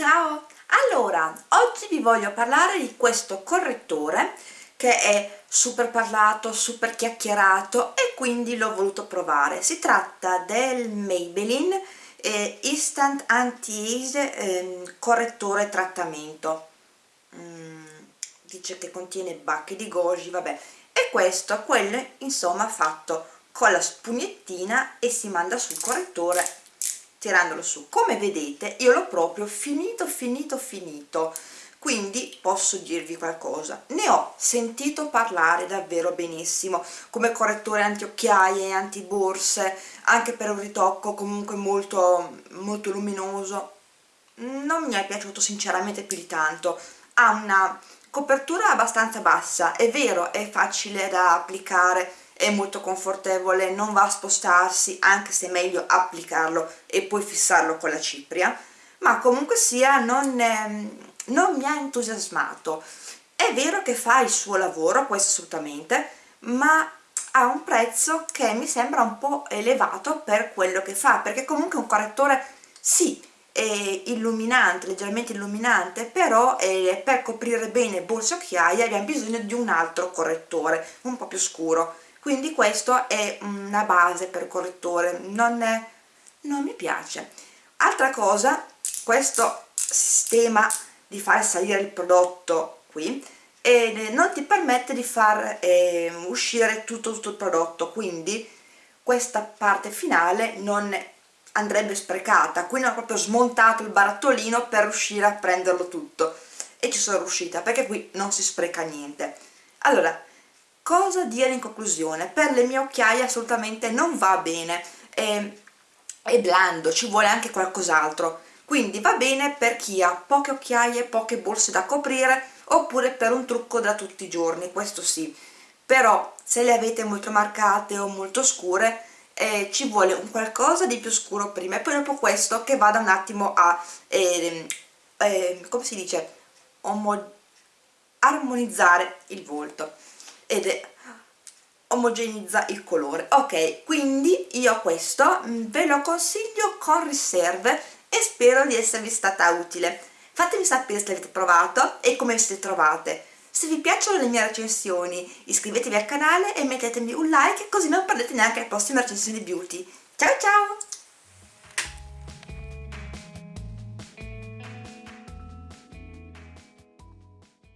Ciao! Allora, oggi vi voglio parlare di questo correttore che è super parlato, super chiacchierato e quindi l'ho voluto provare. Si tratta del Maybelline eh, Instant Anti-Age eh, Correttore Trattamento. Mm, dice che contiene bacche di goji, vabbè. E questo, quello, insomma, fatto con la spugnettina e si manda sul correttore tirandolo su. Come vedete io l'ho proprio finito finito finito. Quindi posso dirvi qualcosa. Ne ho sentito parlare davvero benissimo come correttore anti-occhiaie anti-borse anche per un ritocco comunque molto molto luminoso. Non mi è piaciuto sinceramente più di tanto. Ha una copertura abbastanza bassa è vero è facile da applicare è molto confortevole, non va a spostarsi, anche se è meglio applicarlo e poi fissarlo con la cipria, ma comunque sia non, eh, non mi ha entusiasmato. È vero che fa il suo lavoro, questo assolutamente, ma ha un prezzo che mi sembra un po' elevato per quello che fa, perché comunque un correttore, sì, è illuminante, leggermente illuminante, però eh, per coprire bene borse e occhiaie abbiamo bisogno di un altro correttore, un po' più scuro quindi questo è una base per correttore non, è, non mi piace. Altra cosa questo sistema di far salire il prodotto qui e non ti permette di far eh, uscire tutto, tutto il prodotto quindi questa parte finale non andrebbe sprecata. Quindi ho proprio smontato il barattolino per riuscire a prenderlo tutto. E ci sono riuscita perché qui non si spreca niente. Allora cosa dire in conclusione? Per le mie occhiaie assolutamente non va bene è, è blando ci vuole anche qualcos'altro. Quindi va bene per chi ha poche occhiaie poche borse da coprire oppure per un trucco da tutti i giorni questo sì. Però se le avete molto marcate o molto scure eh, ci vuole un qualcosa di più scuro prima e poi dopo questo che vada un attimo a eh, eh, come si dice? Armonizzare il volto ed è omogenizza il colore. Ok quindi io questo mm, ve lo consiglio con riserve e spero di esservi stata utile. Fatemi sapere se l'avete provato e come siete trovate. Se vi piacciono le mie recensioni iscrivetevi al canale e mettetemi un like così non perdete neanche le prossime recensioni beauty. Ciao ciao